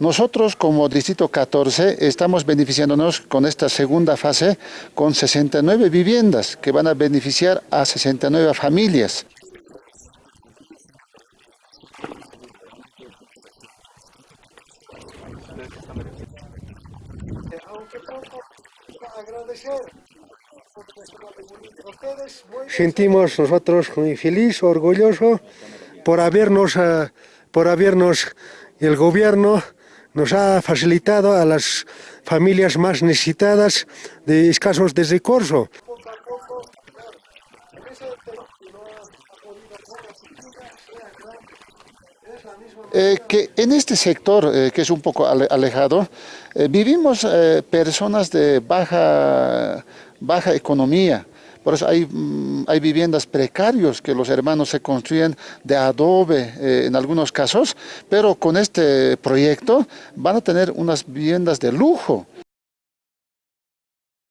Nosotros como Distrito 14 estamos beneficiándonos con esta segunda fase con 69 viviendas que van a beneficiar a 69 familias. Sentimos nosotros muy feliz, orgulloso por habernos, eh, por habernos el gobierno nos ha facilitado a las familias más necesitadas de escasos recursos. Eh, que en este sector, eh, que es un poco alejado, eh, vivimos personas de baja, baja economía. Por eso hay, mm, hay viviendas precarios que los hermanos se construyen de adobe en algunos casos, pero con este proyecto van a tener unas viviendas de lujo.